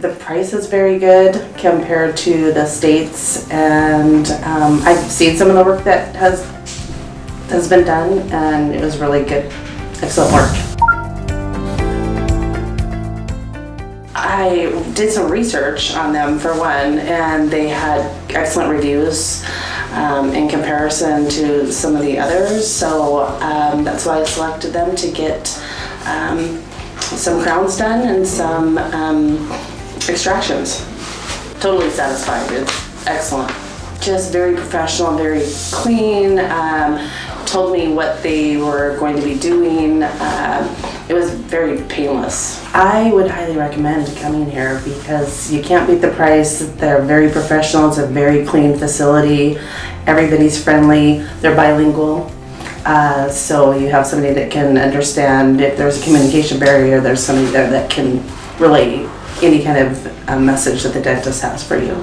The price is very good compared to the states and um, I've seen some of the work that has has been done and it was really good, excellent work. I did some research on them for one and they had excellent reviews um, in comparison to some of the others so um, that's why I selected them to get um, some crowns done and some um, extractions. Totally satisfied, it's excellent. Just very professional, very clean, um, told me what they were going to be doing. Um, it was very painless. I would highly recommend coming here because you can't beat the price. They're very professional, it's a very clean facility. Everybody's friendly, they're bilingual. Uh, so you have somebody that can understand if there's a communication barrier, there's somebody there that can relay any kind of uh, message that the dentist has for you.